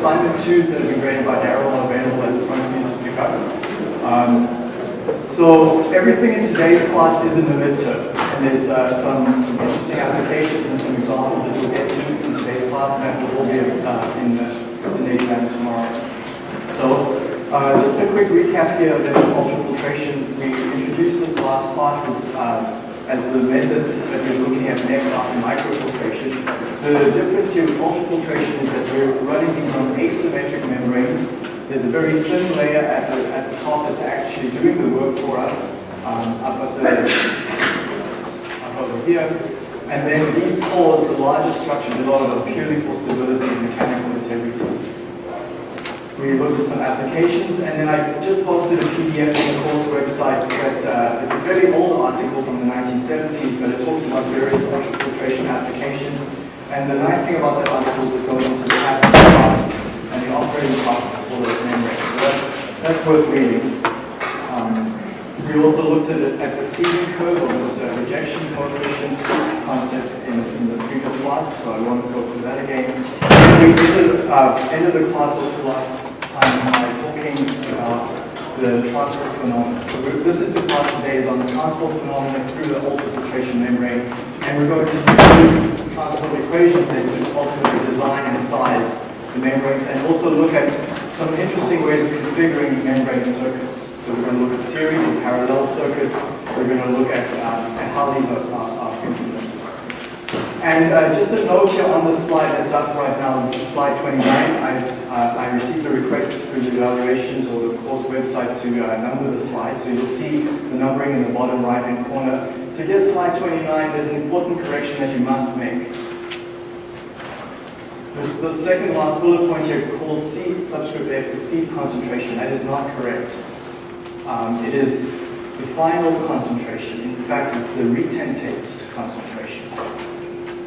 assignment twos that have been graded by Daryl available at the front for you to pick up. Um, so everything in today's class is in the midterm, and there's uh, some, some interesting applications and some examples that we'll get to in today's class, and that will all be uh, in, the, in the exam tomorrow. So uh, just a quick recap here of the ultrafiltration. We introduced this last class as, uh, as the method that we're looking at next after microfiltration. The difference here with ultrafiltration is that we're running these on asymmetric membranes there's a very thin layer at the, at the top that's actually doing the work for us um, up at the up over here. And then these cores, the larger structure below, are purely for stability and mechanical integrity. We looked at some applications, and then I just posted a PDF on the course website that uh, is a very old article from the 1970s, but it talks about various ultrafiltration applications. And the nice thing about that article is it goes into the costs and the operating costs for those membranes. So that's, that's worth reading. Um, we also looked at, it, at the sieving curve or this uh, rejection coefficient concept in, in, the previous class, so I won't go through that again. We ended, uh, ended the class the last by talking about the transport phenomena. So this is the class today is on the transport phenomena through the ultrafiltration membrane, and we're going to use transport equations then to ultimately design and size the membranes and also look at some interesting ways of configuring membrane circuits. So we're going to look at series and parallel circuits. We're going to look at, um, how these are, are, are. And uh, just a note here on the slide that's up right now, this is slide 29. I, uh, I received a request through the evaluations or the course website to uh, number the slides. So you'll see the numbering in the bottom right-hand corner. So here's slide 29. There's an important correction that you must make. The, the second last bullet point here calls C subscript F the feed concentration. That is not correct. Um, it is the final concentration. In fact, it's the retentate concentration.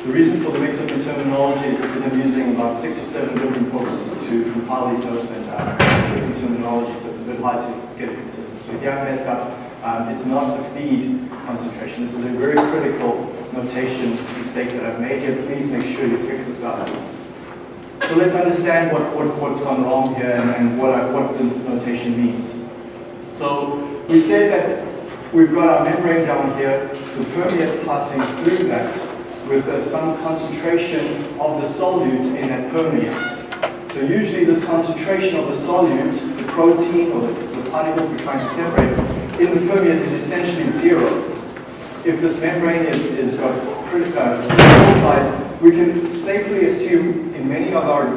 The reason for the mix-up in terminology is because I'm using about six or seven different books to compile these notes and uh, different terminology, so it's a bit hard to get consistent. So if you have messed up, um, it's not the feed concentration. This is a very critical notation mistake that I've made here. Please make sure you fix this up. So let's understand what, what, what's gone wrong here and, and what, I, what this notation means. So we say that we've got our membrane down here, the permeate passing through that with uh, some concentration of the solute in that permeate. So usually this concentration of the solute, the protein or the, the particles we're trying to separate, in the permeate is essentially zero. If this membrane is, is got critical uh, size, we can safely assume in many of our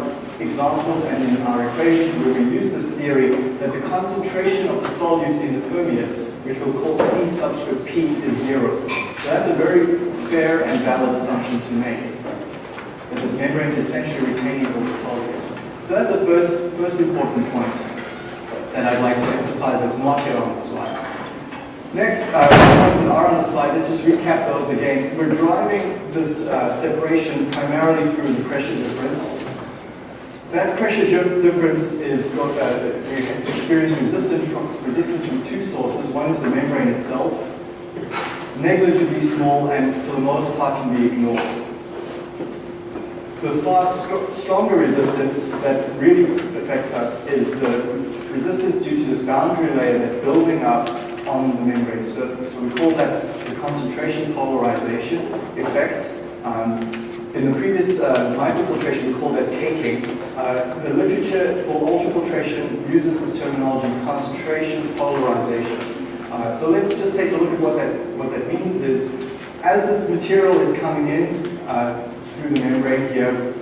examples and in our equations where we use this theory that the concentration of the solute in the permeate, which we'll call C subscript P, is zero. That's a very fair and valid assumption to make. That this membrane is essentially retaining all the solute. So that's the first, first important point that I'd like to emphasize that's not here on the slide. Next, uh, points that are on the slide, let's just recap those again. We're driving this uh, separation primarily through the pressure difference. That pressure difference is got, uh, experience resistance from, resistance from two sources. One is the membrane itself, negligibly small and for the most part can be ignored. The far stronger resistance that really affects us is the resistance due to this boundary layer that's building up on the membrane surface. So we call that the concentration polarization effect. Um, in the previous uh, microfiltration, we call that caking. Uh, the literature for ultrafiltration uses this terminology, concentration polarization. Uh, so let's just take a look at what that, what that means is, as this material is coming in uh, through the membrane here,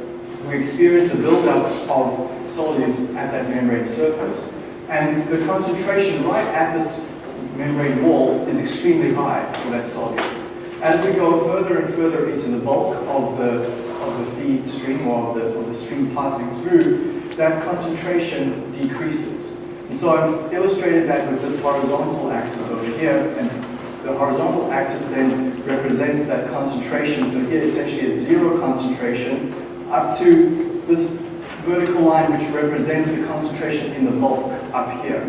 we experience a buildup of solute at that membrane surface. And the concentration right at this membrane wall is extremely high for that solute. As we go further and further into the bulk of the, of the feed stream or of the, of the stream passing through, that concentration decreases. So I've illustrated that with this horizontal axis over here, and the horizontal axis then represents that concentration. So here essentially a zero concentration up to this vertical line which represents the concentration in the bulk up here.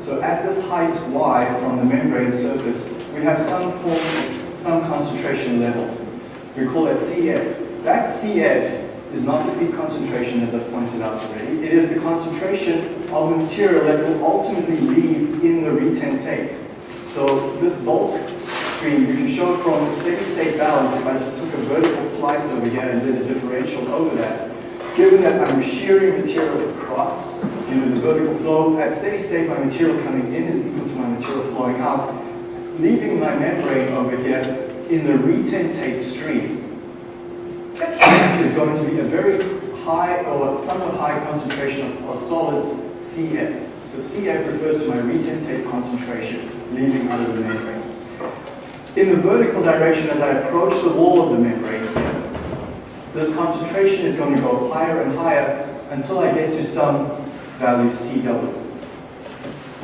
So at this height y from the membrane surface, we have some form, some concentration level. We call that CF. That CF is not the feed concentration as I pointed out already. It is the concentration of the material that will ultimately leave in the retentate. So this bulk stream, you can show from the steady state balance, if I just took a vertical slice over here and did a differential over that, given that I'm shearing material across, you know, the vertical flow, at steady state my material coming in is equal to my material flowing out, leaving my membrane over here in the retentate stream is going to be a very high or somewhat high concentration of, of solids CF. So CF refers to my retentate concentration leaving out of the membrane. In the vertical direction, as I approach the wall of the membrane, this concentration is going to go higher and higher until I get to some value CW.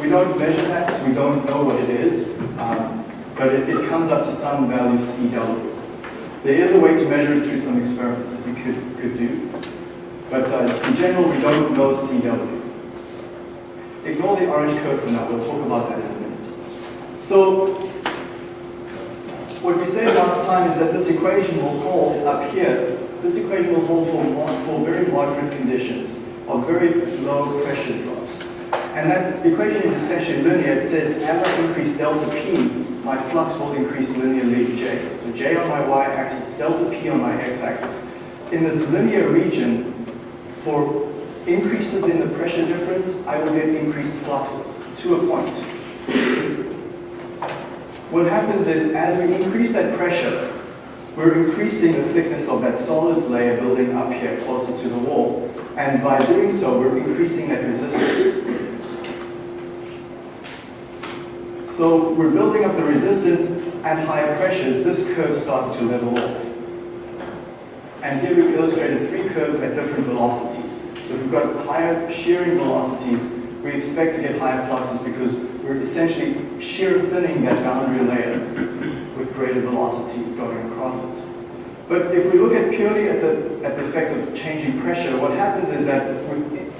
We don't measure that, we don't know what it is, um, but it, it comes up to some value CW. There is a way to measure it through some experiments that we could, could do, but uh, in general we don't know CW. Ignore the orange curve for now, we'll talk about that in a minute. So what we said last time is that this equation will hold up here. This equation will hold for, for very moderate conditions of very low pressure drops. And that equation is essentially linear. It says as I increase delta P, my flux will increase linearly J. So J on my y-axis, delta P on my x-axis. In this linear region, for increases in the pressure difference, I will get increased fluxes to a point. What happens is, as we increase that pressure, we're increasing the thickness of that solids layer building up here closer to the wall. And by doing so, we're increasing that resistance. So we're building up the resistance at higher pressures. This curve starts to level off. And here we've illustrated three curves at different velocities. So if we've got higher shearing velocities, we expect to get higher fluxes because we're essentially shear thinning that boundary layer with greater velocities going across it. But if we look at purely at the, at the effect of changing pressure, what happens is that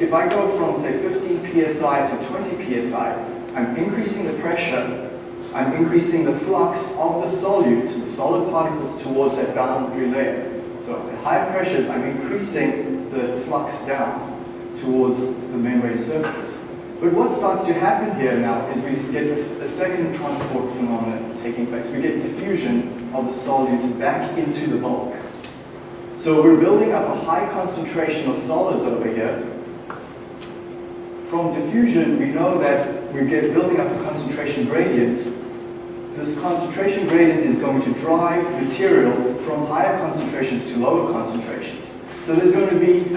if I go from, say, 15 psi to 20 psi, I'm increasing the pressure, I'm increasing the flux of the solute, the solid particles, towards that boundary layer. So at higher pressures, I'm increasing the flux down towards the membrane surface. But what starts to happen here now is we get a second transport phenomenon taking place. We get diffusion of the solute back into the bulk. So we're building up a high concentration of solids over here. From diffusion, we know that we get building up a concentration gradient. This concentration gradient is going to drive material from higher concentrations to lower concentrations. So there's going to be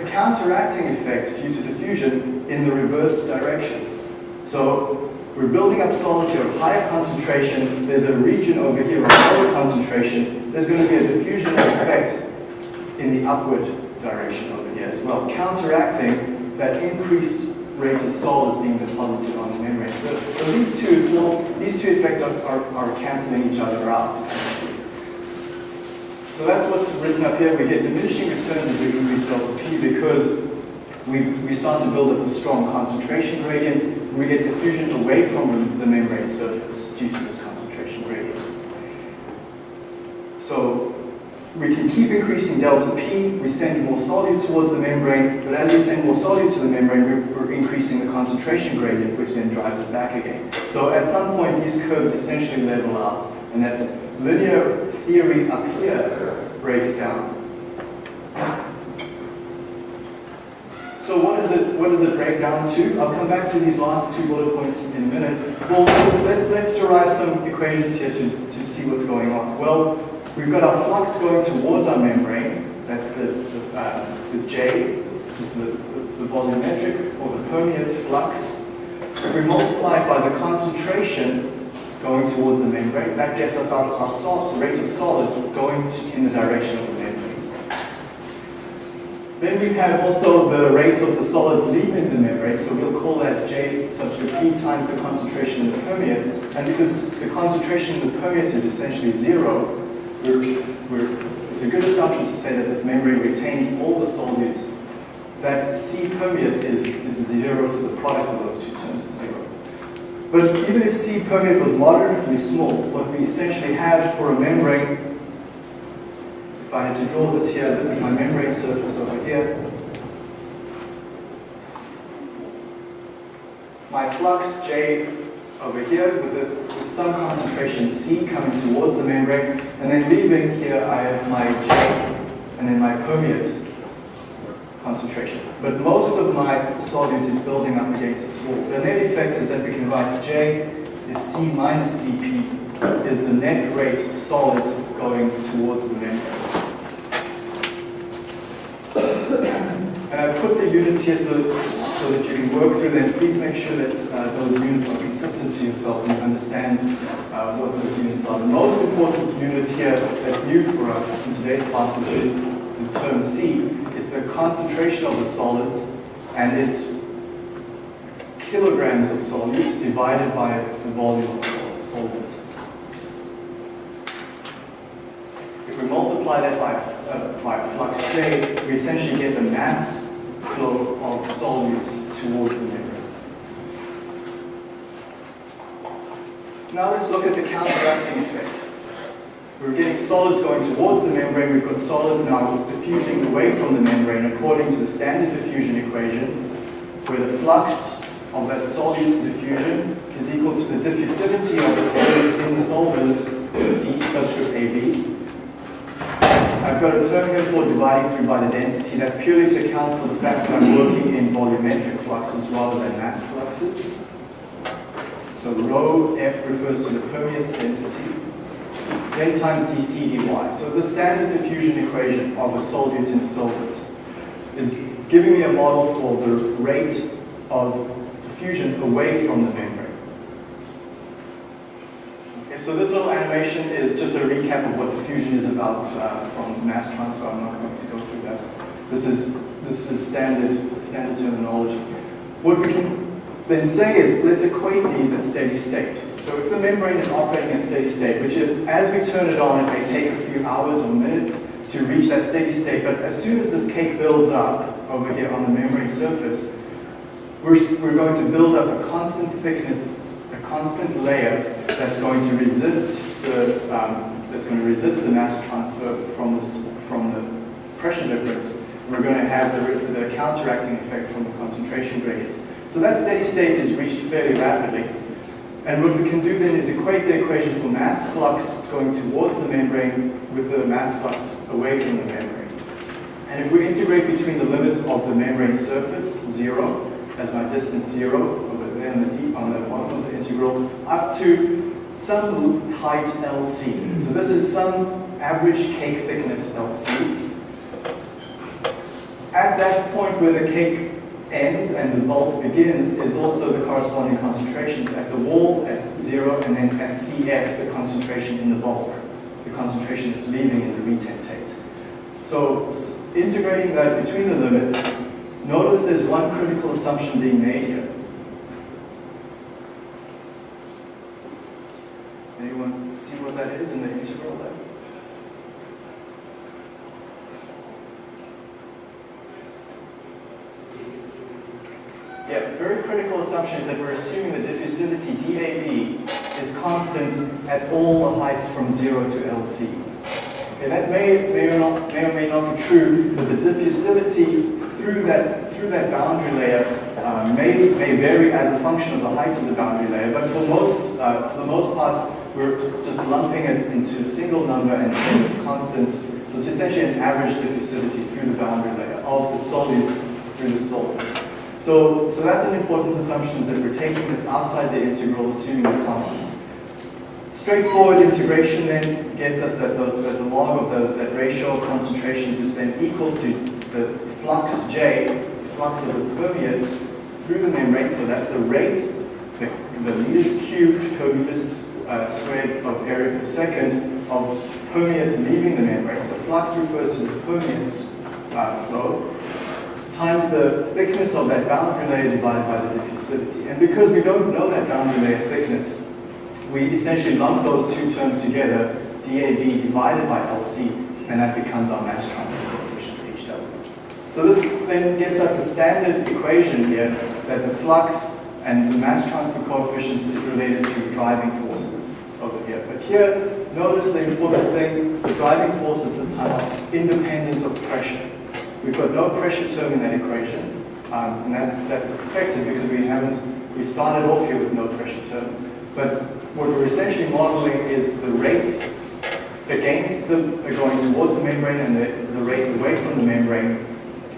a counteracting effect due to diffusion in the reverse direction. So we're building up solids here of higher concentration. There's a region over here of lower concentration. There's going to be a diffusion effect in the upward direction over here as well, counteracting that increased rate of solids being deposited on the membrane surface. So these two, these two effects are, are, are cancelling each other out. So that's what's written up here. We get diminishing returns as we increase delta P because we, we start to build up a strong concentration gradient. We get diffusion away from the membrane surface due to this concentration gradient. So we can keep increasing delta P, we send more solute towards the membrane, but as we send more solute to the membrane, we're, increasing the concentration gradient, which then drives it back again. So at some point, these curves essentially level out, and that linear theory up here breaks down. So what does it what does it break down to? I'll come back to these last two bullet points in a minute. Well, let's let's derive some equations here to, to see what's going on. Well, we've got our flux going towards our membrane. That's the the, uh, the J. which is the, the, volumetric or the permeate flux. We multiply by the concentration going towards the membrane. That gets us our, our rate of solids going in the direction of the membrane. Then we have also the rate of the solids leaving the membrane, so we'll call that J subscript P times the concentration in the permeate. And because the concentration in the permeate is essentially zero, we're, we're, it's a good assumption to say that this membrane retains all the solutes. That C permeate is, is zero, so the product of those two terms is zero. But even if C permeate was moderately small, what we essentially have for a membrane, if I had to draw this here, this is my membrane surface over here. My flux J over here with, a, with some concentration C coming towards the membrane, and then leaving here I have my J and then my permeate concentration. But most of my solute is building up against this wall. The net effect is that we can write J is C minus Cp is the net rate of solids going towards the membrane. And I've put the units here so, so that you can work through them. Please make sure that uh, those units are consistent to yourself and you understand uh, what those units are. The most important unit here that's new for us in today's class is the, the term C. The concentration of the solids and it's kilograms of solutes divided by the volume of solvent. If we multiply that by, uh, by flux J, we essentially get the mass flow of solutes towards the membrane. Now let's look at the counteracting effect. We're getting solids going towards the membrane. We've got solids now diffusing away from the membrane according to the standard diffusion equation, where the flux of that solute diffusion is equal to the diffusivity of the solute in the solvent, D subscript AB, I've got a term here for dividing through by the density. That's purely to account for the fact that I'm working in volumetric fluxes rather than mass fluxes. So rho F refers to the permeance density, then times dc dy. So the standard diffusion equation of a solute in a solvent is giving me a model for the rate of diffusion away from the membrane. So this little animation is just a recap of what diffusion is about uh, from mass transfer. I'm not going to go through that. This is this is standard standard terminology. What we can then say is let's equate these at steady state. So if the membrane is operating at steady state, which is, as we turn it on, it may take a few hours or minutes to reach that steady state, but as soon as this cake builds up over here on the membrane surface, we're, we're going to build up a constant thickness a constant layer that's going to resist the um, that's going to resist the mass transfer from the from the pressure difference. We're going to have the, the counteracting effect from the concentration gradient. So that steady state is reached fairly rapidly. And what we can do then is equate the equation for mass flux going towards the membrane with the mass flux away from the membrane. And if we integrate between the limits of the membrane surface, zero, as my distance zero, and the deep on the bottom of the integral up to some height LC. So this is some average cake thickness LC. At that point where the cake ends and the bulk begins is also the corresponding concentrations at the wall at zero and then at CF the concentration in the bulk. The concentration is leaving in the retentate. So integrating that between the limits, notice there's one critical assumption being made here. Anyone see what that is in the integral there? Yeah, very critical assumption is that we're assuming the diffusivity DAB is constant at all the heights from 0 to LC. Okay, that may, may, or not, may or may not be true, but the diffusivity through that, through that boundary layer uh, may, may vary as a function of the height of the boundary layer, but for most, uh, for the most parts, we're just lumping it into a single number and saying it's constant. So it's essentially an average diffusivity through the boundary layer of the solute through the solvent. So, so that's an important assumption that we're taking this outside the integral, assuming a constant. Straightforward integration then gets us that the, that the log of the, that ratio of concentrations is then equal to the flux J, the flux of the permeates through the membrane, so that's the rate, the, the meters cubed per meters uh, squared of area per second of permeates leaving the membrane. So flux refers to the permeates uh, flow times the thickness of that boundary layer divided by the diffusivity. And because we don't know that boundary layer thickness, we essentially lump those two terms together, DAB divided by LC, and that becomes our mass transfer coefficient HW. So this then gets us a standard equation here that the flux and the mass transfer coefficient is related to driving forces over here. But here, notice the important thing, the driving forces this time are independent of pressure. We've got no pressure term in that equation, um, and that's, that's expected because we haven't, we started off here with no pressure term. But what we're essentially modeling is the rate against the, going towards the membrane and the, the rate away from the membrane.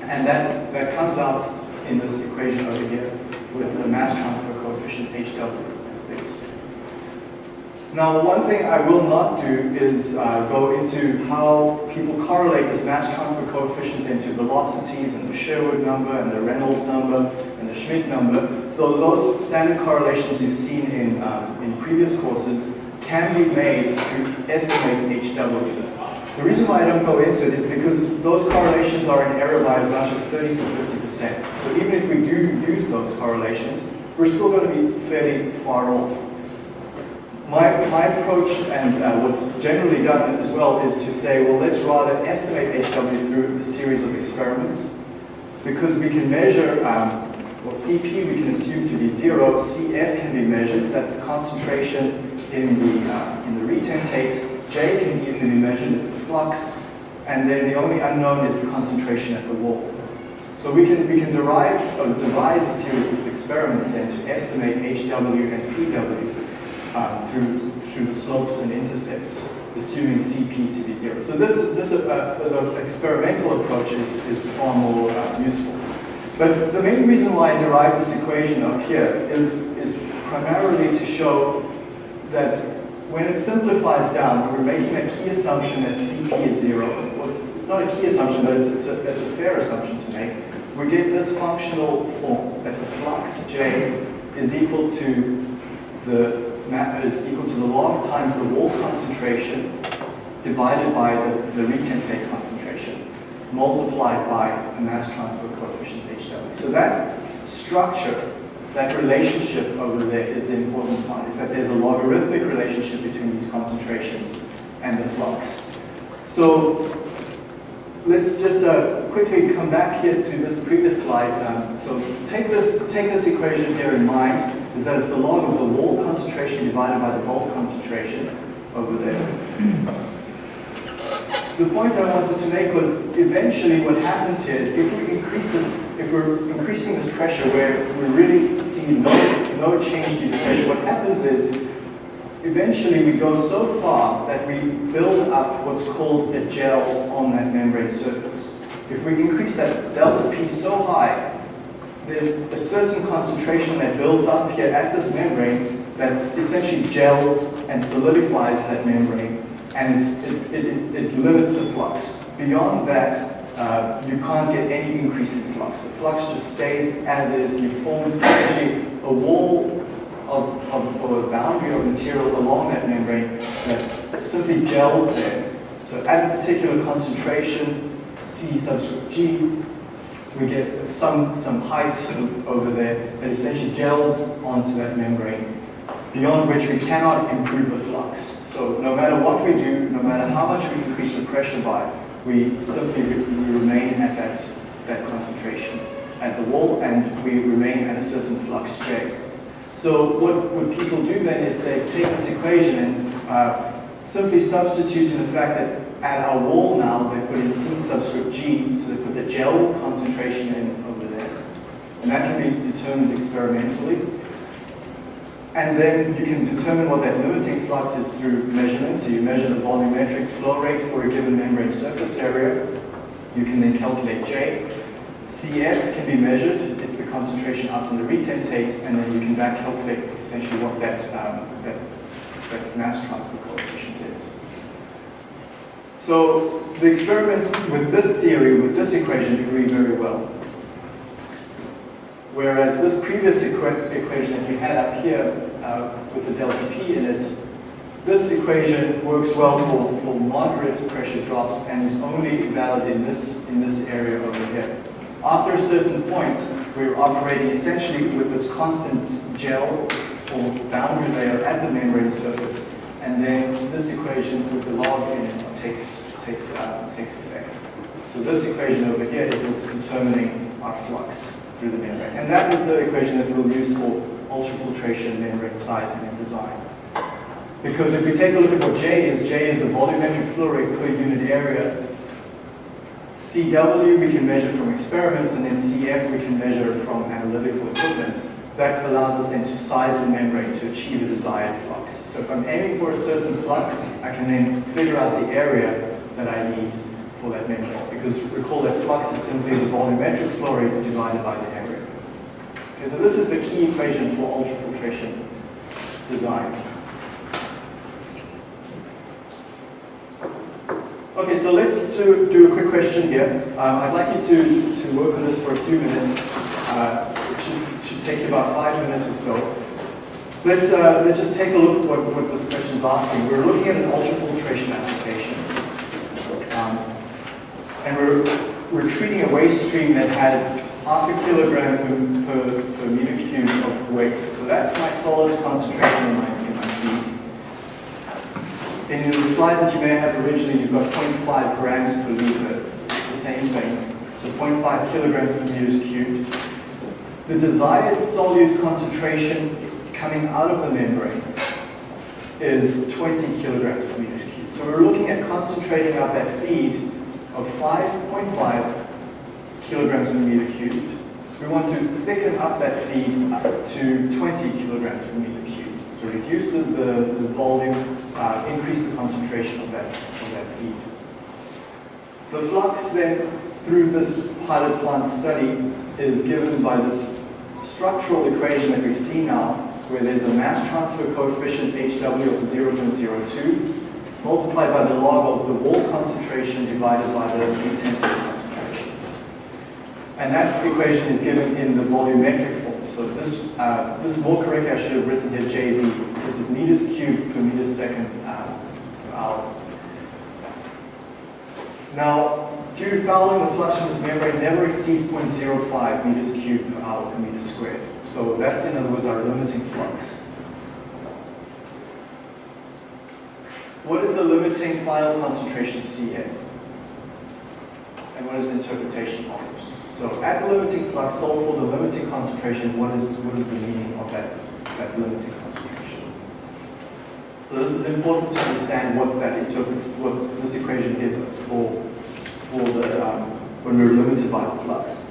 And that, that comes out in this equation over here with the mass transfer coefficient HW. Now, one thing I will not do is uh, go into how people correlate this mass transfer coefficient into velocities and the Sherwood number and the Reynolds number and the Schmidt number. Though those standard correlations you've seen in, um, in previous courses can be made to estimate HW. The reason why I don't go into it is because those correlations are in error by as much as 30 to 50%. So even if we do use those correlations, we're still going to be fairly far off. My, my approach and uh, what's generally done as well is to say, well, let's rather estimate HW through a series of experiments. Because we can measure, um, well, CP we can assume to be zero, CF can be measured, that's the concentration in the, uh, in the retentate, J can easily be measured, it's the flux, and then the only unknown is the concentration at the wall. So we can, we can derive or devise a series of experiments then to estimate HW and CW um, through, through the slopes and intercepts, assuming CP to be zero. So this, this uh, uh, experimental approach is, is far more uh, useful. But the main reason why I derived this equation up here is, is primarily to show that when it simplifies down, we're making a key assumption that CP is zero. Well, it's, it's, not a key assumption, but it's, it's, a, it's a fair assumption to make. We get this functional form that the flux J is equal to the is equal to the log times the wall concentration divided by the, the retentate concentration multiplied by the mass transfer coefficient HW. So that structure, that relationship over there is the important part, is that there's a logarithmic relationship between these concentrations and the flux. So let's just uh, quickly come back here to this previous slide. Um, so take this, take this equation here in mind is that it's the log of the wall concentration divided by the bulk concentration over there. the point I wanted to make was eventually what happens here is if we increase this, if we're increasing this pressure where we really see no, no change to pressure, what happens is eventually we go so far that we build up what's called a gel on that membrane surface. If we increase that delta P so high there's a certain concentration that builds up here at this membrane that essentially gels and solidifies that membrane and it, it, it limits the flux. Beyond that, uh, you can't get any increase in flux. The flux just stays as is. You form essentially a wall of, of, or a boundary of material along that membrane that simply gels there. So at a particular concentration, C subscript G, we get some, some height over there that essentially gels onto that membrane, beyond which we cannot improve the flux. So no matter what we do, no matter how much we increase the pressure by, we simply remain at that, that concentration at the wall and we remain at a certain flux J. So what, what people do then is they take this equation and uh, simply substitute in the fact that at our wall now, they put in C subscript G, so they put the gel concentration in over there. And that can be determined experimentally. And then you can determine what that limiting flux is through measurement. So you measure the volumetric flow rate for a given membrane surface area. You can then calculate J. CF can be measured. It's the concentration out in the retentate. And then you can back calculate essentially what that, um, that, that mass transfer coefficient is. So the experiments with this theory, with this equation, agree very well. Whereas this previous equa equation that we had up here uh, with the delta P in it, this equation works well for, for moderate pressure drops and is only valid in this, in this area over here. After a certain point, we're operating essentially with this constant gel or boundary layer at the membrane surface and then this equation with the log in it takes, takes, uh, takes effect. So this equation over here is what's determining our flux through the membrane. And that is the equation that we'll use for ultrafiltration membrane sizing and design. Because if we take a look at what J is, J is the volumetric flow rate per unit area. CW we can measure from experiments, and then CF we can measure from analytical equipment. That allows us then to size the membrane to achieve a desired flux. So if I'm aiming for a certain flux, I can then figure out the area that I need for that membrane. Because recall that flux is simply the volumetric flow rate divided by the area. Okay, so this is the key equation for ultrafiltration design. Okay, so let's do, do a quick question here. Um, I'd like you to, to work on this for a few minutes. Uh, take you about five minutes or so. Let's, uh, let's just take a look at what, what this question is asking. We're looking at an ultrafiltration application. Um, and we're, we're treating a waste stream that has half a kilogram per, per, meter cube of waste. So that's my solids concentration in my in my feed. and in the slides that you may have originally, you've got 0.5 grams per liter. It's, it's the same thing. So 0.5 kilograms per meter cubed. The desired solute concentration coming out of the membrane is 20 kilograms per meter cubed. So we're looking at concentrating out that feed of 5.5 kilograms per meter cubed. We want to thicken up that feed to 20 kilograms per meter cubed. So reduce the, the, the volume uh, increase the concentration of that, of that feed. The flux then, through this pilot plant study, is given by this structural equation that we see now, where there's a mass transfer coefficient HW of 0.02, multiplied by the log of the wall concentration divided by the intensity concentration. And that equation is given in the volumetric form. So this, uh, this more correctly, I should have written here JV. This is meters cubed per meter second uh, per hour. Now, to fouling, the this membrane never exceeds 0.05 meters cubed per hour per meter squared. So that's, in other words, our limiting flux. What is the limiting final concentration CF? And what is the interpretation of it? So at the limiting flux, solve for the limiting concentration, what is, what is the meaning of that, that limiting concentration? So this is important to understand what that interprets, what this equation gives us for, the, um, when we're limited by the flux.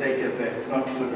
mistake it that. It's not clear.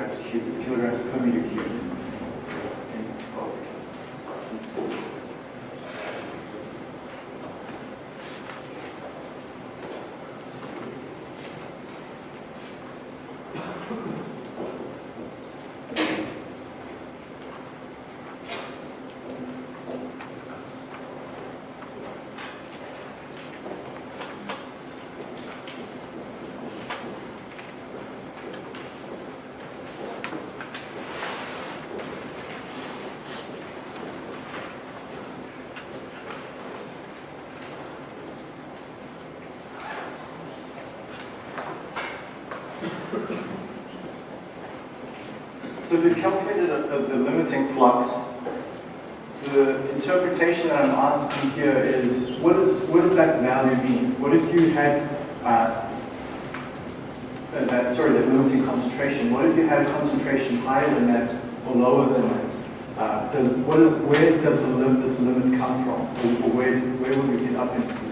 We've calculated a, a, the limiting flux. The interpretation that I'm asking here is, what, is, what does that value mean? What if you had, uh, uh, that, sorry, that limiting concentration, what if you had a concentration higher than that or lower than that? Uh, does, what, where does the lim this limit come from? Or where, where will we get up into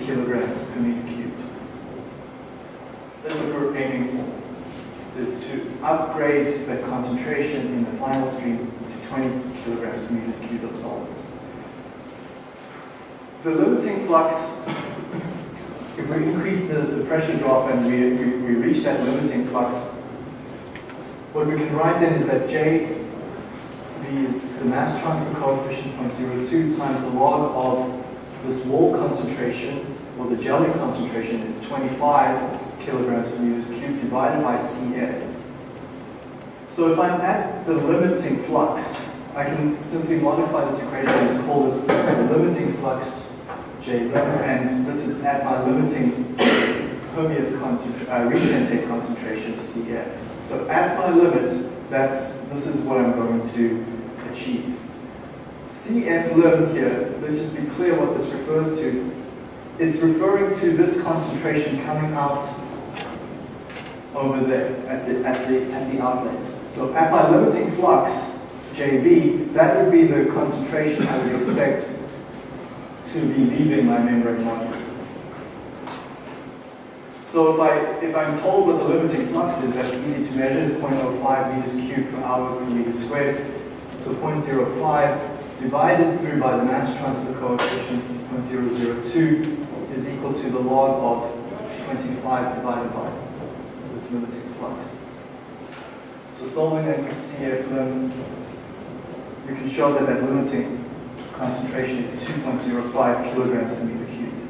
kilograms per meter cubed. That's what we're aiming for, is to upgrade that concentration in the final stream to 20 kilograms per meter cubed of solids. The limiting flux, if we increase the, the pressure drop and we, we, we reach that limiting flux, what we can write then is that J is the mass transfer coefficient 0.02 times the log of this wall concentration, or the jelly concentration is 25 kilograms per meters cubed divided by CF. So if I'm at the limiting flux, I can simply modify this equation and call this, this is the limiting flux J lim, and this is at my limiting permeate concentration, uh, retentate concentration CF. So at my limit, that's this is what I'm going to achieve. CF lim here, let's just be clear what this refers to. It's referring to this concentration coming out over there at the, at the, at the outlet. So at my limiting flux, JV, that would be the concentration I would expect to be leaving my membrane module. So if, I, if I'm told what the limiting flux is, that's easy to measure, it's 0.05 meters cubed per hour per meter squared. So 0.05 divided through by the mass transfer coefficient, 0.002, is equal to the log of 25 divided by this limiting flux. So solving that for CF we can show that that limiting concentration is 2.05 kilograms per meter cubed.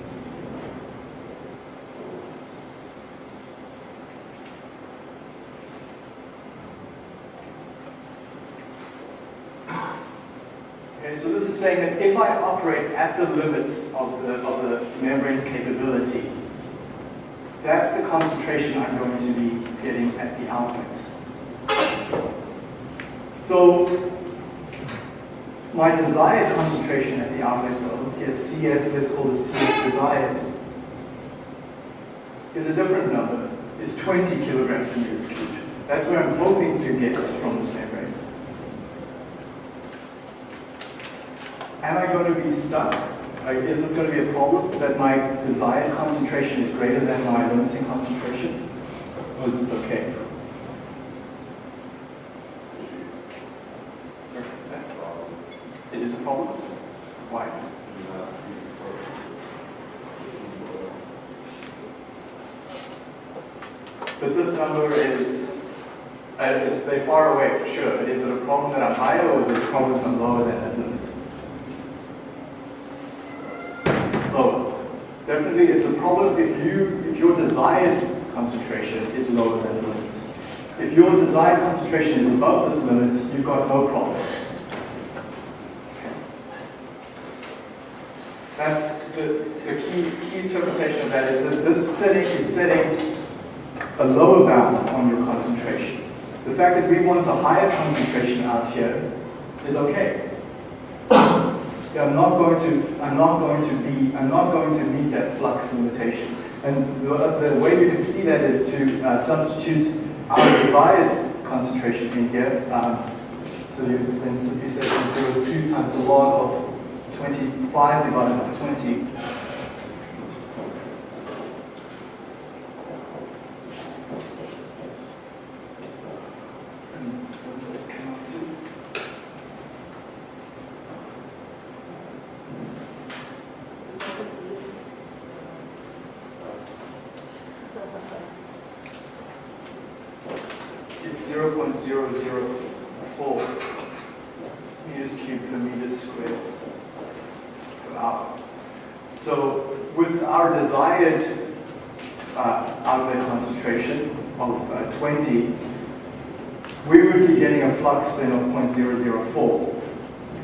Okay, so this is saying that if I operate at the limits of the, of the membrane's capability, that's the concentration I'm going to be getting at the outlet. So my desired concentration at the outlet though, here CF, let's call this CF desired, is a different number, It's 20 kilograms per meters cubed. That's where I'm hoping to get from this membrane. Am I going to be stuck? Like, is this going to be a problem that my desired concentration is greater than my limiting concentration? Or is this okay? It is a problem? Why? But this number is Uh, it's, they're far away for sure, but is it a problem that I'm higher or is it a problem that I'm lower than that limit? It's a problem if you if your desired concentration is lower than the limit. If your desired concentration is above this limit, you've got no problem. That's the, the key, key interpretation of that is that this setting is setting a lower bound on your concentration. The fact that we want a higher concentration out here is okay. I'm not going to, I'm not going to be, I'm not going to meet that flux limitation. And the, the way you can see that is to uh, substitute our desired concentration in here. Um, so you then simply say 0.02 times the log of 25 divided by 20. And what does that come out to? It's 0.004 meters cubed per meter squared per hour. So with our desired uh, outlet concentration of uh, 20, we would be getting a flux then of 0.004.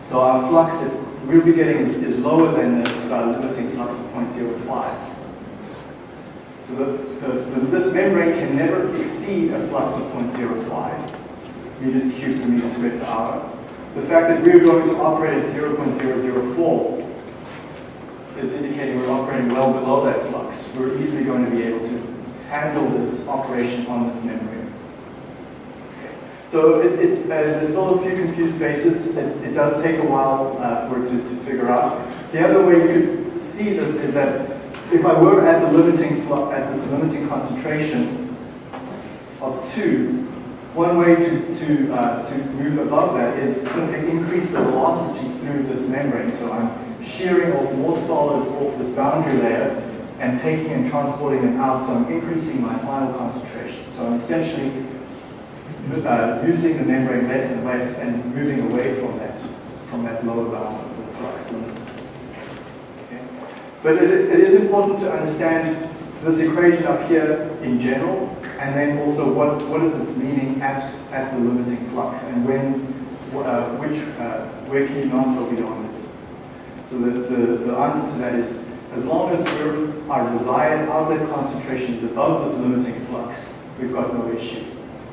So our flux that we'll be getting is, is lower than this uh, limiting flux of 0.05. So the, the, the, this membrane can never exceed a flux of 0.05 meters cubed per meter squared per hour. The fact that we're going to operate at 0.004 is indicating we're operating well below that flux. We're easily going to be able to handle this operation on this membrane. So it, it, uh, there's still a few confused faces. It, it does take a while uh, for it to, to figure out. The other way you could see this is that if I were at the limiting at this limiting concentration of two, one way to, to, uh, to move above that is simply increase the velocity through this membrane. So I'm shearing off more solids off this boundary layer and taking and transporting them out, so I'm increasing my final concentration. So I'm essentially uh, using the membrane less and less and moving away from that, from that lower bound of the flux limit. But it, it is important to understand this equation up here in general, and then also what, what is its meaning at, at the limiting flux, and when, uh, which, uh, where can you go beyond it. So the, the, the answer to that is, as long as our desired outlet concentration is above this limiting flux, we've got no issue.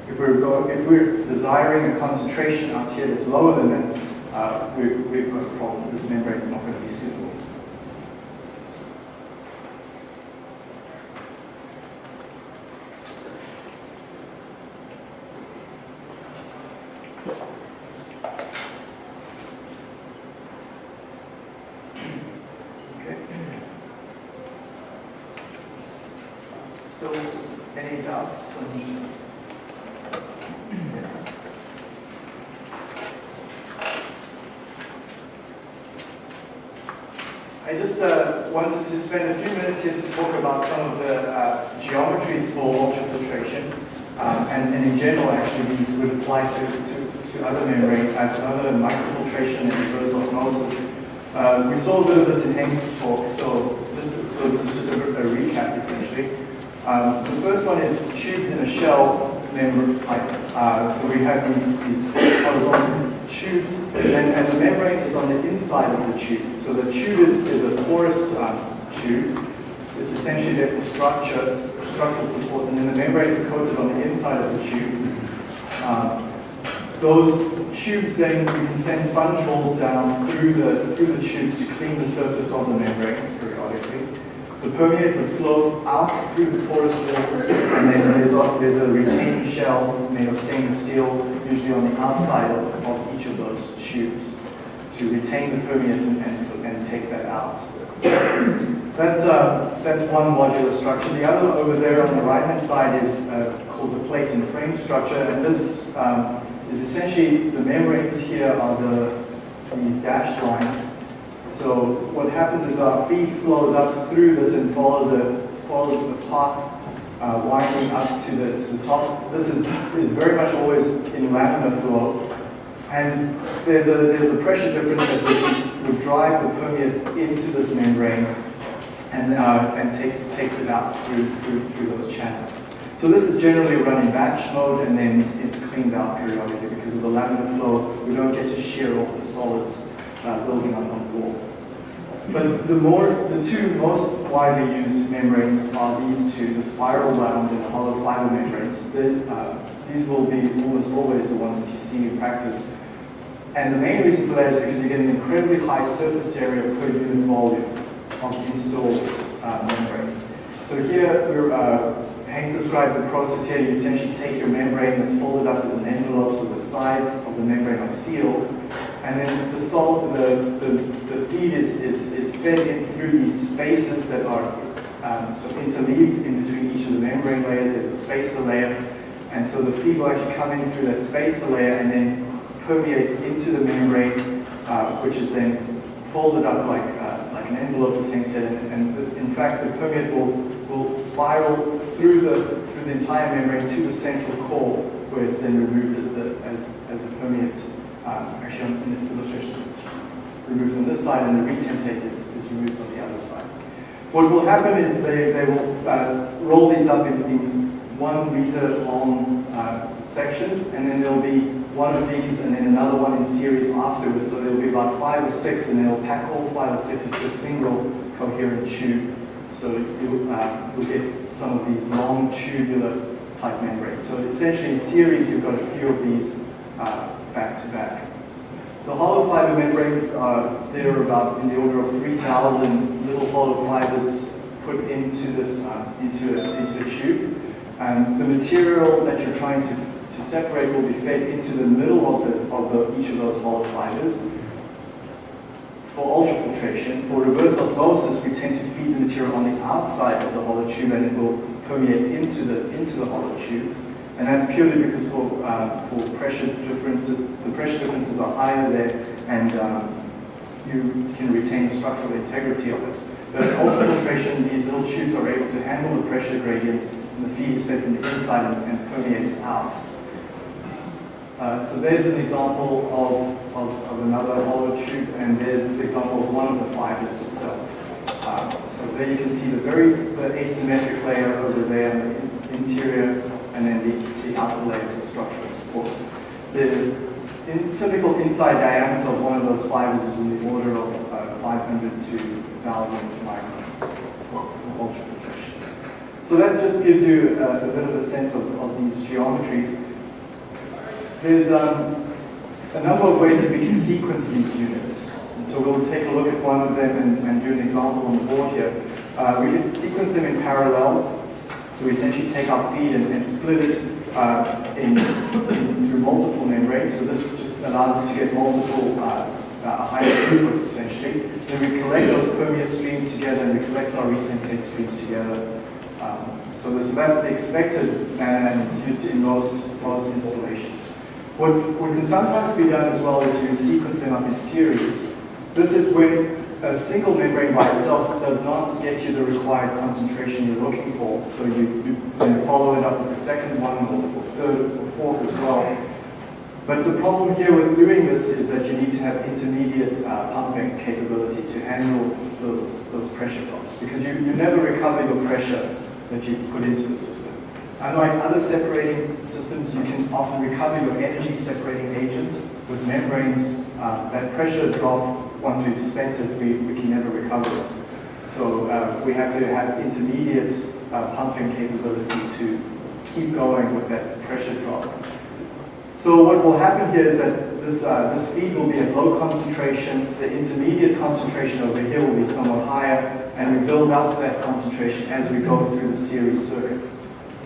If we're, if we're desiring a concentration out here that's lower than that, uh, we, we've got a problem. This membrane is not going to be suitable. Okay. Still any doubts? on- I just uh, wanted to spend a few minutes here to talk about some of the uh, geometries for ultrafiltration. Um, and, and in general, actually, these would apply to, to, to other membrane, uh, to other microfiltration and reverse osmosis. Uh, we saw a bit of this in Hank's talk, so, just, so this is just a, a recap, essentially. Um, the first one is tubes in a shell membrane type. Uh, so we have these, these horizontal tubes, and, and the membrane is on the inside of the tube. So the tube is, is a porous um, tube. It's essentially there for structure, structural support, and then the membrane is coated on the inside of the tube. Um, those tubes then, we can send sponge rolls down through the, through the tubes to clean the surface of the membrane periodically. The permeate would flow out through the porous walls, and then there's a, there's a retaining shell made of stainless steel, usually on the outside of, of each of those tubes, to retain the permeate and, and, and take that out. That's, uh, that's one modular structure. The other over there on the right-hand side is uh, called the plate and frame structure, and this um, is essentially the membranes here are the these dashed lines. So what happens is our feed flows up through this and follows a follows the path uh, winding up to the, to the top. This is, is very much always in laminar flow. And there's a, there's a pressure difference that would, would drive the permeate into this membrane and, uh, and takes, takes it out through, through, through those channels. So this is generally run in batch mode and then it's cleaned out periodically because of the laminar flow. We don't get to shear off the solids uh, building up on the wall. But the more, the two most widely used membranes are these two, the spiral wound and the hollow fiber membranes. The, uh, these will be almost always the ones that you see in practice. And the main reason for that is because you get an incredibly high surface area per unit volume of the installed uh, membrane. So here, we're, uh, Hank described the process here. You essentially take your membrane that's folded up as an envelope, so the sides of the membrane are sealed, and then the salt, the, the, the feed is, is, is fed in through these spaces that are um, so interleaved in between each of the membrane layers. There's a spacer layer, and so the feed will actually come in through that spacer layer and then permeate into the membrane, uh, which is then folded up like, an envelope, Hank said, and, and the, in fact the permeate will, will spiral through the, through the entire membrane to the central core, where it's then removed as the, as, as the permeate um, actually in this illustration, it's removed on this side and the retentate is, is removed on the other side. What will happen is they, they will uh, roll these up in, in one meter long uh, sections and then there'll be one of these and then another one in series afterwards. So there'll be about five or six and they'll pack all five or six into a single coherent tube. So you'll, uh, you'll get some of these long tubular type membranes. So essentially in series you've got a few of these uh, back to back. The hollow fiber membranes are there about in the order of 3,000 little hollow fibers put into this uh, into, a, into a tube. And the material that you're trying to separate will be fed into the middle of, the, of the, each of those hollow fibers. For ultrafiltration, for reverse osmosis, we tend to feed the material on the outside of the hollow tube and it will permeate into the, into the hollow tube. And that's purely because for, uh, for pressure differences, the pressure differences are higher there and um, you can retain the structural integrity of it. But in ultrafiltration, these little tubes are able to handle the pressure gradients and the feed is fed from the inside and permeates out. Uh, so there's an example of, of, of, another hollow tube and there's the example of one of the fibers itself. Uh, so there you can see the very the asymmetric layer over there, the interior and then the, the outer layer for structural support. The in, typical inside diameter of one of those fibers is in the order of uh, 500 to 1,000 microns for, for ultrafiltration. So that just gives you a, a, bit of a sense of, of these geometries. There's um, a number of ways that we can sequence these units. And so we'll take a look at one of them and, and do an example on the board here. Uh, we can sequence them in parallel so we essentially take our feed and, and split it uh, in, in, through multiple membranes. So this just allows us to get multiple uh, uh, higher throughput essentially. Then we collect those permeate streams together and we collect our retentate streams together. Um, so, this, that's the expected manner and it's used in most, most installations. What, what can sometimes be done as well is you sequence them up in series. This is when a single membrane by itself does not get you the required concentration you're looking for. So you, you then follow it up with the second one, or third, or fourth as well. But the problem here with doing this is that you need to have intermediate uh, pumping capability to handle those, those pressure drops because you, you never recover your pressure that you've put into the system. Unlike other separating systems, you can often recover your energy separating agent with membranes. Uh, that pressure drop once we've spent it, we, we can never recover it. So uh, we have to have intermediate uh, pumping capability to keep going with that pressure drop. So what will happen here is that this, uh, this feed will be at low concentration, the intermediate concentration over here will be somewhat higher, and we build up that concentration as we go through the series circuit.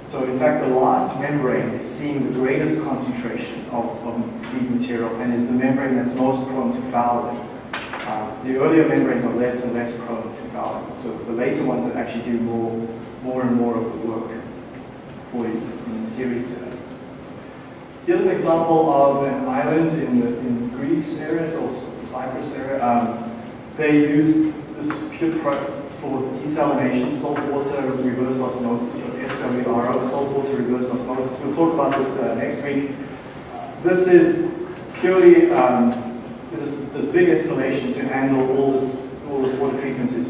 So in fact, the last membrane is seeing the greatest concentration of, of feed material and is the membrane that's most prone to fouling. Uh, the earlier membranes are less and less prone to fouling. So it's the later ones that actually do more, more and more of the work for you in the series setup. Here's an example of an island in, the, in Greece area, so Cyprus area. Um, they use this pure for desalination, saltwater reverse osmosis, so SWRO, saltwater reverse osmosis. We'll talk about this uh, next week. This is purely um, this, this big installation to handle all this, all this water treatment is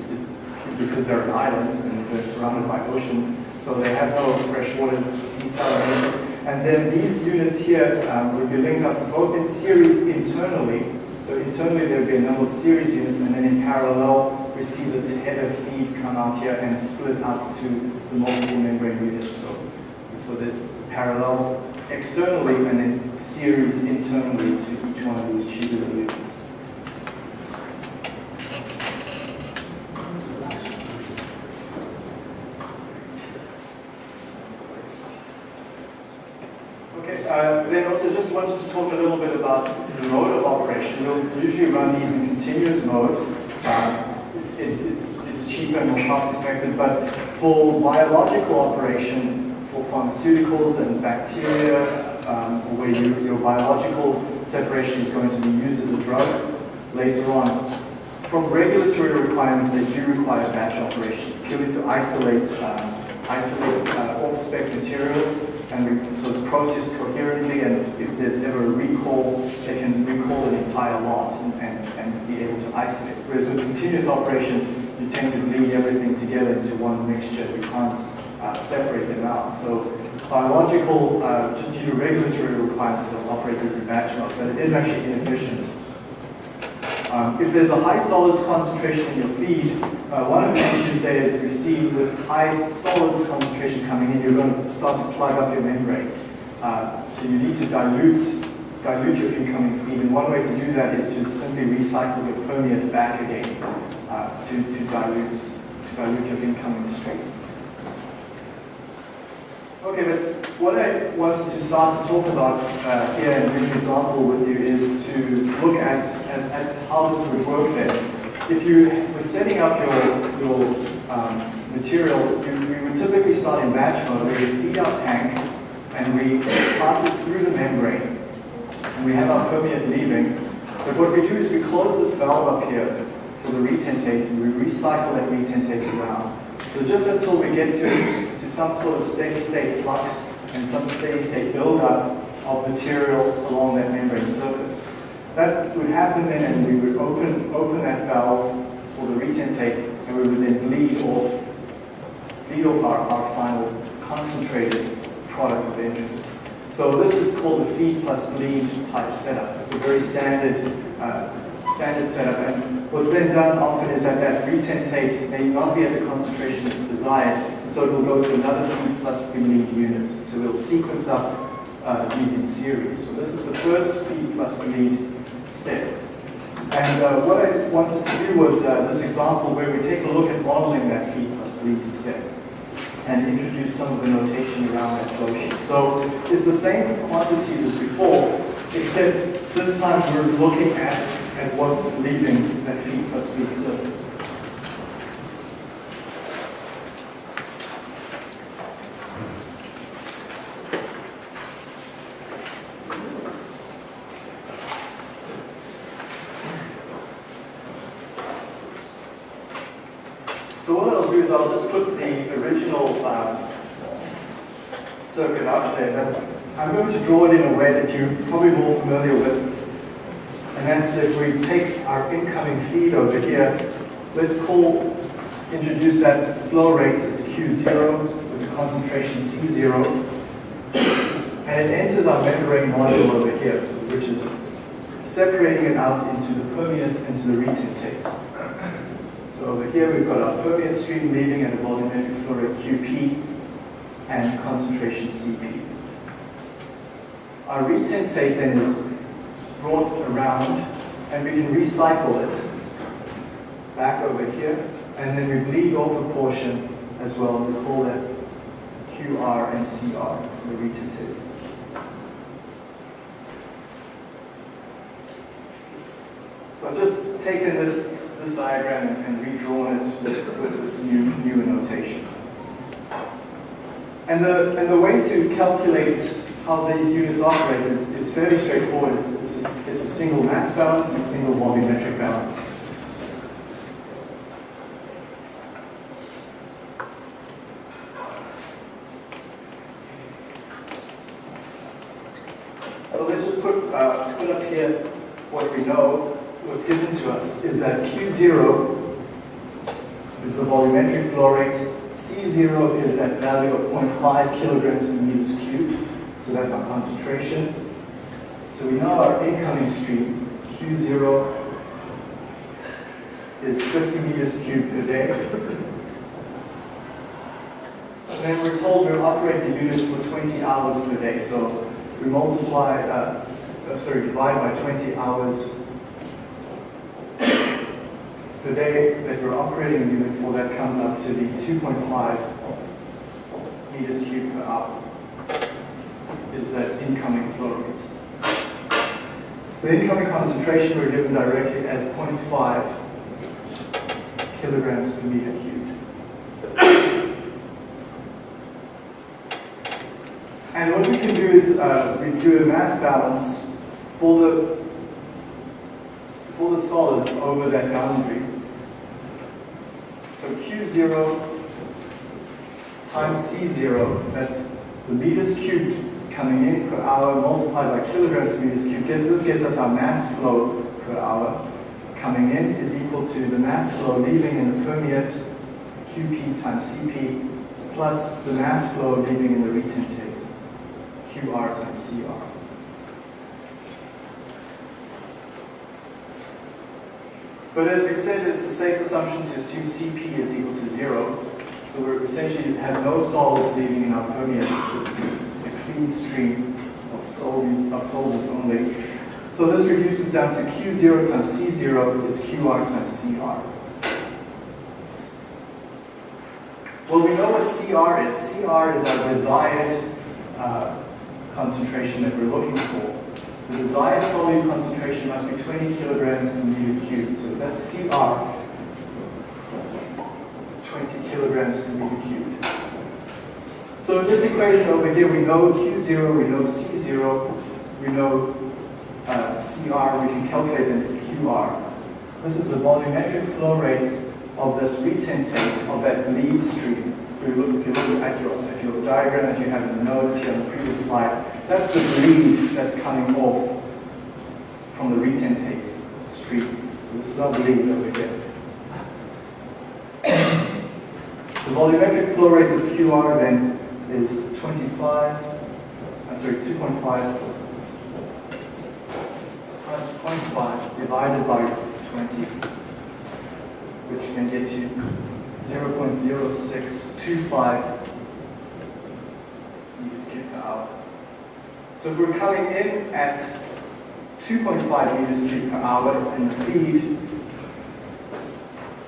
because they're an island and they're surrounded by oceans, so they have no fresh water desalination. And then these units here um, would be linked up both in series internally. So internally there would be a number of series units, and then in parallel we see this header feed come out here and split up to the multiple membrane units. So, so there's parallel externally and then series internally to each one of these tubular units. Okay, uh, then also just wanted to talk a little bit about the mode of operation. We'll usually run these in continuous mode. Uh, it, it's, it's cheaper and more cost effective, but for biological operation, for pharmaceuticals and bacteria, um, where you, your biological separation is going to be used as a drug later on, from regulatory requirements, they do require batch operation, purely to isolate, um, isolate uh, off-spec materials and so it's processed coherently, and if there's ever a recall, they can recall an entire lot and, and, and be able to isolate. Whereas with continuous operation, you tend to bleed everything together into one mixture. You can't uh, separate them out. So biological, uh, due to regulatory requirements, they'll operate as a batch mode, but it is actually inefficient. Um, if there's a high solids concentration in your feed, uh, one of the issues there is we see with high solids concentration coming in, you're going to start to plug up your membrane. Uh, so you need to dilute, dilute your incoming feed, and one way to do that is to simply recycle your permeate back again uh, to, to, dilute, to dilute your incoming stream. Okay, but what I wanted to start to talk about uh, here and give an example with you is to look at, at, at, how this would work then. If you were setting up your, your um, material, you, we would typically start in batch mode we feed our tank and we pass it through the membrane and we have our permeate leaving. But what we do is we close this valve up here for the retentate and we recycle that retentate around. So just until we get to some sort of steady state flux and some steady state buildup of material along that membrane surface. That would happen then and we would open, open that valve for the retentate and we would then bleed off, bleed off our, our final concentrated product of interest. So this is called the feed plus bleed type setup. It's a very standard uh, standard setup. And what's then done often is that that retentate may not be at the concentration that's desired, so it will go to another feed plus bleed unit. So we'll sequence up uh, these in series. So this is the first feed plus bleed step. And uh, what I wanted to do was uh, this example where we take a look at modeling that feed plus bleed step and introduce some of the notation around that flow sheet. So it's the same quantities as before, except this time we're looking at, at what's leaving that feed plus bleed surface. So what I'll do is I'll just put the original um, circuit up there, but I'm going to draw it in a way that you're probably more familiar with. And that's if we take our incoming feed over here, let's call, introduce that flow rate as Q0 with the concentration C0. And it enters our membrane module over here, which is separating it out into the permeate and to the retentate. So over here we've got our permeate stream leaving at a volumetric flow rate QP and concentration CP. Our retentate then is brought around and we can recycle it back over here and then we bleed off a portion as well. and We call that QR and CR for the retentate. So I've just taken this, this diagram and, and redrawn it with, with this new, new notation. And the, and the way to calculate how these units operate is, is fairly straightforward. It's, it's, a, it's a single mass balance and a single volumetric balance. So let's just put, uh, put up here what we know, what's given to us, is that Q0 is the volumetric flow rate, C0 is that value of 0.5 kilograms per meters cubed, so that's our concentration. So we know our incoming stream, Q0, is 50 meters cubed per day. And then we're told we're operating the unit for 20 hours per day, so we multiply, uh, sorry, divide by 20 hours per day that we're operating the unit for, that comes up to be 2.5 meters cubed per hour is that incoming flow rate. The incoming concentration we're given directly as 0.5 kilograms per meter cubed. And what we can do is uh, we do a mass balance for the for the solids over that boundary. So Q0 times C0, that's the meters cubed coming in per hour multiplied by kilograms per meters cubed. This gets us our mass flow per hour coming in is equal to the mass flow leaving in the permeate QP times CP plus the mass flow leaving in the retentate QR times CR. But as we said, it's a safe assumption to assume CP is equal to zero. So we're essentially have no solids leaving in our permeate. Stream of, sol of solvent only. So this reduces down to Q0 times C0 is QR times CR. Well, we know what CR is. CR is our desired uh, concentration that we're looking for. The desired solute concentration must be 20 kilograms per meter cubed. So that's CR. It's 20 kilograms per meter cubed. So this equation over here, we know Q0, we know C0, we know uh, CR, we can calculate them for QR. This is the volumetric flow rate of this retentate of that bleed stream. If you look, if you look at your, at your diagram that you have in the notes here on the previous slide, that's the bleed that's coming off from the retentate stream. So this is our bleed over here. the volumetric flow rate of QR then is 25, I'm sorry, 2.5 times 0.5 divided by 20, which can get you 0.0625 meters per hour. So if we're coming in at 2.5 meters per hour in the feed,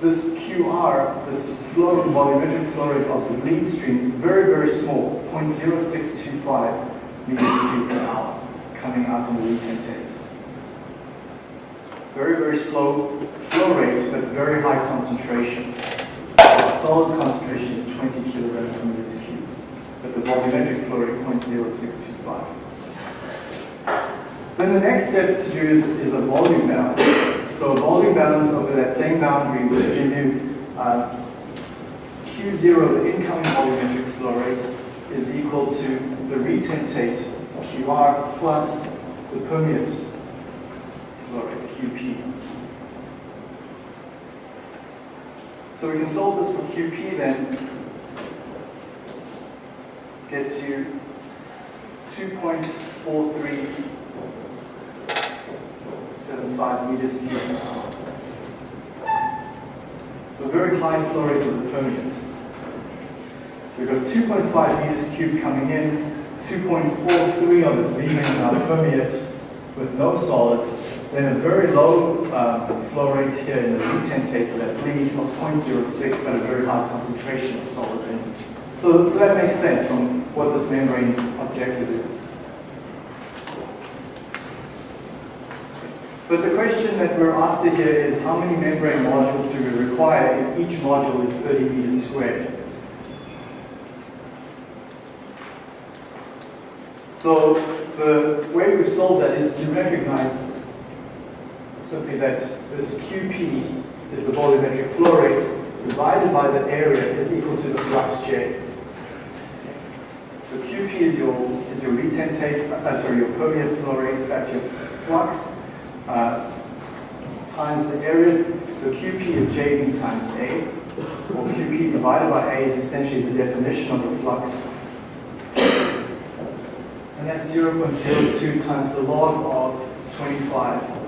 this QR, this flow, volumetric flow rate of the bleed stream, is very, very small, 0.0625 meters cubed per hour coming out in the retentate. Very, very slow flow rate, but very high concentration. The solids concentration is 20 kilograms per meter cubed, but the volumetric flow rate 0.0625. Then the next step to do is, is a volume balance. So a volume balance over that same boundary will give you uh, Q0, the incoming volumetric flow rate, is equal to the retentate QR plus the permeate flow rate, QP. So we can solve this for QP then. Gets you 2.4375 meters cubed per hour. So very high flow rate of the permeate. So we've got 2.5 meters cubed coming in, 2.43 of it leaving in our permeate with no solids, then a very low uh, flow rate here in the retentate of that bleed of 0.06, but a very high concentration of solids in it. So, so that makes sense from what this membrane's objective is. But the question that we're after here is how many membrane modules do we require if each module is 30 meters squared? So the way we solve that is to recognize simply that this QP is the volumetric flow rate divided by the area is equal to the flux J. So QP is your is your retentate, uh, sorry, your permeate flow rate, that's your flux uh, times the area, so QP is JB times A, or QP divided by A is essentially the definition of the flux. And that's 0.02 times the log of 25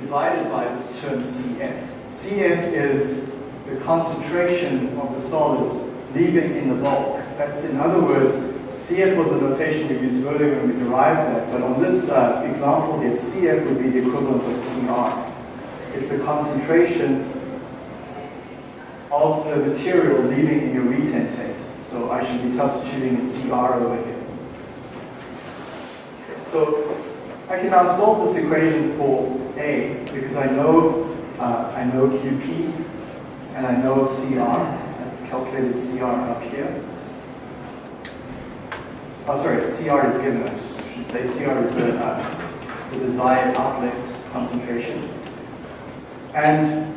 divided by this term CF. CF is the concentration of the solids leaving in the bulk. That's in other words, CF was the notation we used earlier when we derived that, but on this uh, example here, CF would be the equivalent of CR. It's the concentration of the material leaving in your retentate. So I should be substituting in CR over here. So I can now solve this equation for A because I know uh, I know QP and I know CR. I've calculated CR up here. Oh, sorry, CR is given. I should say CR is the, uh, the desired outlet concentration. And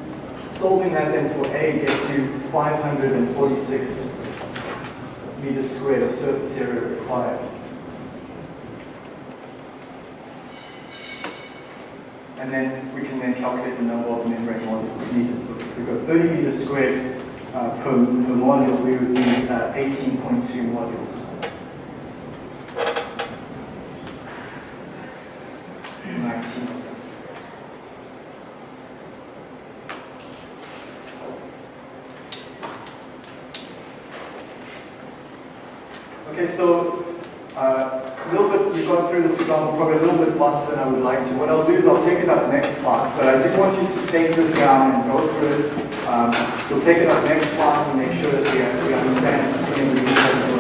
solving that then for A gets you 546 meters squared of surface area required. And then we can then calculate the number of membrane modules needed. So if we've got 30 meters squared uh, per, per module, we would need uh, 18.2 modules. 19 of them. Okay, so uh, a little bit, we've gone through this example probably a little bit faster than I would like to. What I'll do is I'll take it up next class, but I did want you to take this down and go through it. Um, we'll take it up next class and make sure that we, we understand